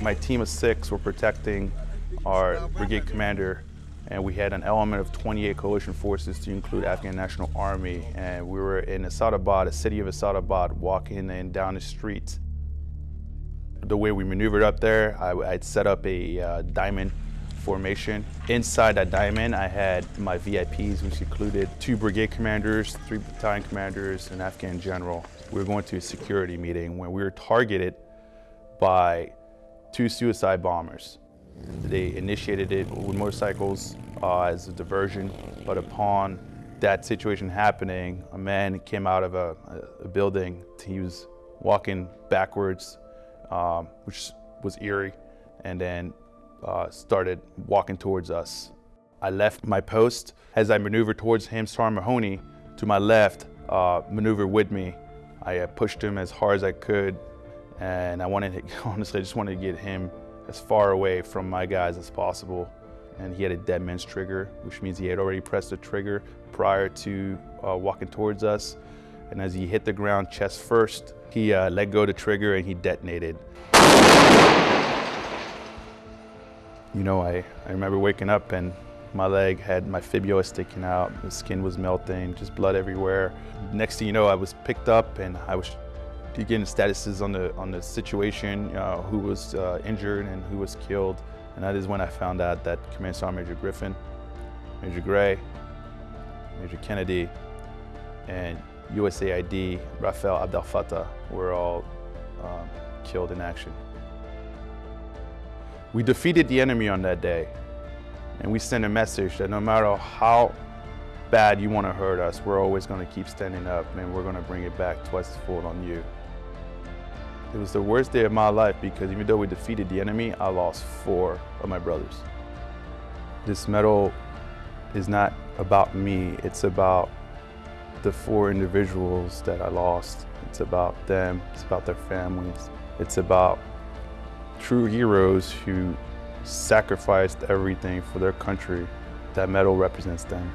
My team of six were protecting our brigade commander and we had an element of 28 coalition forces to include Afghan National Army and we were in Asadabad, a city of Asadabad, walking in down the streets. The way we maneuvered up there, I, would set up a uh, diamond formation. Inside that diamond, I had my VIPs, which included two brigade commanders, three battalion commanders, an Afghan general. We were going to a security meeting when we were targeted by two suicide bombers. They initiated it with motorcycles uh, as a diversion, but upon that situation happening, a man came out of a, a building. He was walking backwards, um, which was eerie, and then uh, started walking towards us. I left my post. As I maneuvered towards him, Sergeant Mahoney, to my left, uh, maneuvered with me. I uh, pushed him as hard as I could, and I wanted, to, honestly, I just wanted to get him as far away from my guys as possible. And he had a dead man's trigger, which means he had already pressed the trigger prior to uh, walking towards us. And as he hit the ground chest first, he uh, let go the trigger and he detonated. You know, I, I remember waking up and my leg had my fibula sticking out, the skin was melting, just blood everywhere. Next thing you know, I was picked up and I was getting statuses on the on the situation, uh, who was uh, injured and who was killed. And that is when I found out that Command Sergeant Major Griffin, Major Gray, Major Kennedy, and USAID Ragaei Abdelfattah were all um, killed in action. We defeated the enemy on that day, and we sent a message that no matter how bad you want to hurt us, we're always going to keep standing up and we're going to bring it back twice fold on you. It was the worst day of my life because even though we defeated the enemy, I lost four of my brothers. This medal is not about me, it's about the four individuals that I lost. It's about them, it's about their families. It's about true heroes who sacrificed everything for their country. That medal represents them.